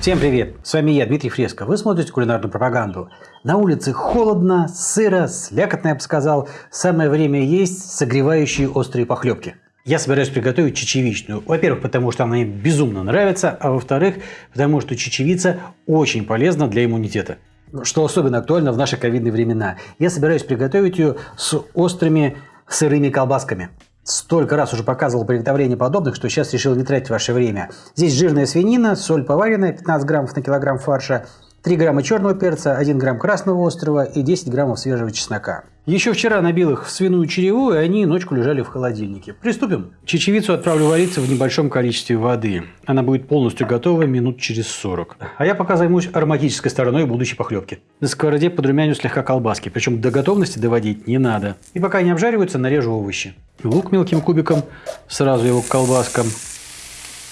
Всем привет! С вами я, Дмитрий Фреско. Вы смотрите кулинарную пропаганду. На улице холодно, сыро, слякотно, я бы сказал. Самое время есть согревающие острые похлебки. Я собираюсь приготовить чечевичную. Во-первых, потому что она мне безумно нравится, а во-вторых, потому что чечевица очень полезна для иммунитета. Что особенно актуально в наши ковидные времена. Я собираюсь приготовить ее с острыми сырыми колбасками. Столько раз уже показывал приготовление подобных, что сейчас решил не тратить ваше время. Здесь жирная свинина, соль поваренная, 15 граммов на килограмм фарша, 3 грамма черного перца, 1 грамм красного острова и 10 граммов свежего чеснока. Еще вчера набил их в свиную череву, и они ночку лежали в холодильнике. Приступим. Чечевицу отправлю вариться в небольшом количестве воды. Она будет полностью готова минут через 40. А я пока займусь ароматической стороной будущей похлебки. На сковороде подрумяню слегка колбаски, причем до готовности доводить не надо. И пока они обжариваются, нарежу овощи. Лук мелким кубиком, сразу его к колбаскам.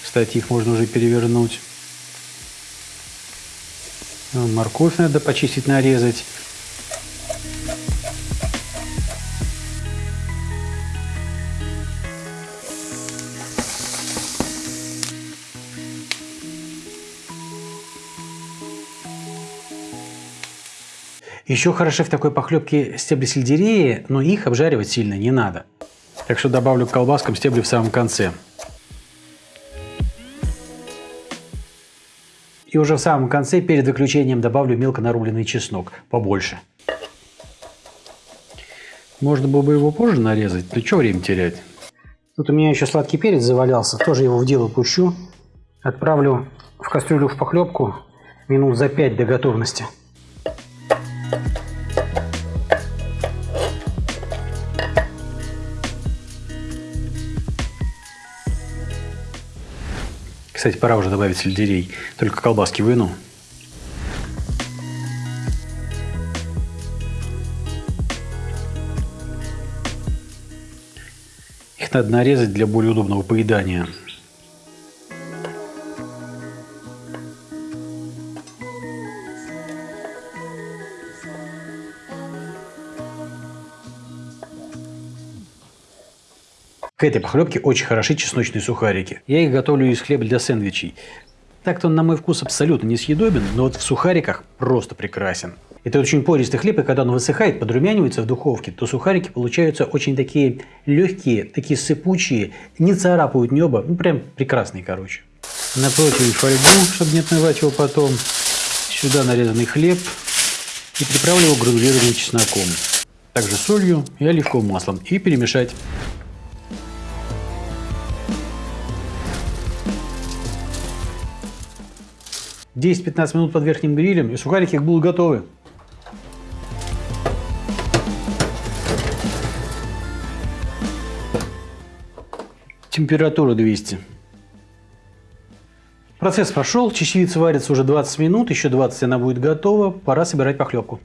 Кстати, их можно уже перевернуть. Морковь надо почистить, нарезать. Еще хороши в такой похлебке стебли сельдерея, но их обжаривать сильно не надо. Так что добавлю к колбаскам стебли в самом конце. И уже в самом конце, перед выключением, добавлю мелко нарубленный чеснок, побольше. Можно было бы его позже нарезать, но что время терять? Тут у меня еще сладкий перец завалялся, тоже его в дело пущу. Отправлю в кастрюлю в похлебку минут за 5 до готовности. Кстати, пора уже добавить сельдерей. Только колбаски выну. Их надо нарезать для более удобного поедания. К этой похлебке очень хороши чесночные сухарики. Я их готовлю из хлеба для сэндвичей. Так-то он на мой вкус абсолютно несъедобен, но вот в сухариках просто прекрасен. Это очень пористый хлеб, и когда он высыхает, подрумянивается в духовке, то сухарики получаются очень такие легкие, такие сыпучие, не царапают небо, ну прям прекрасные, короче. На фольгу, чтобы не отмывать его потом. Сюда нарезанный хлеб и приправлю его гранулированным чесноком. Также солью и оливковым маслом и перемешать. 10-15 минут под верхним грилем, и сухарики будут готовы. Температура 200. Процесс прошел, чечевица варится уже 20 минут, еще 20 она будет готова, пора собирать похлебку.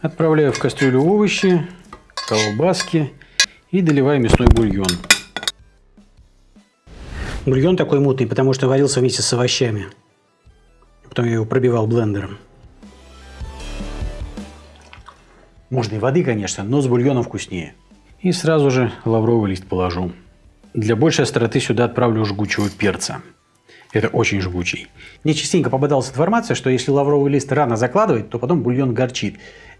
Отправляю в кастрюлю овощи, колбаски и доливаю мясной бульон. Бульон такой мутный, потому что варился вместе с овощами. Потом я его пробивал блендером. Можно и воды, конечно, но с бульоном вкуснее. И сразу же лавровый лист положу. Для большей остроты сюда отправлю жгучего перца. Это очень жгучий. Мне частенько попадалась информация, что если лавровый лист рано закладывать, то потом бульон горчит.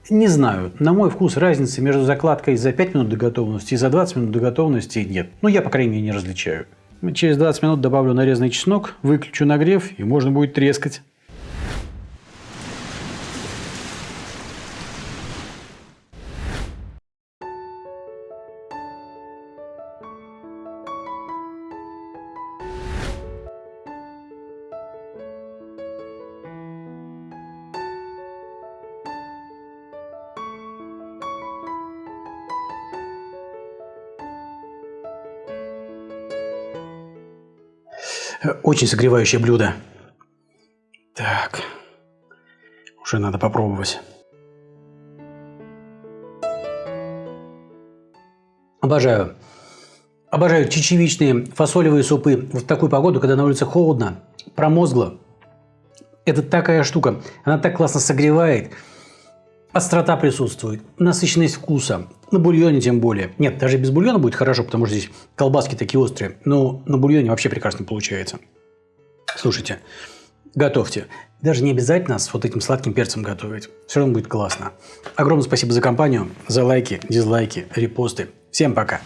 Не знаю, на мой вкус разницы между закладкой за 5 минут до готовности и за 20 минут до готовности нет. Ну, я, по крайней мере, не различаю. Через 20 минут добавлю нарезанный чеснок, выключу нагрев и можно будет трескать. Очень согревающее блюдо. Так, уже надо попробовать. Обожаю. Обожаю чечевичные фасолевые супы в такую погоду, когда на улице холодно, промозгло. Это такая штука. Она так классно согревает. Острота присутствует, насыщенность вкуса. На бульоне тем более. Нет, даже без бульона будет хорошо, потому что здесь колбаски такие острые. Но на бульоне вообще прекрасно получается. Слушайте, готовьте. Даже не обязательно с вот этим сладким перцем готовить. Все равно будет классно. Огромное спасибо за компанию, за лайки, дизлайки, репосты. Всем пока.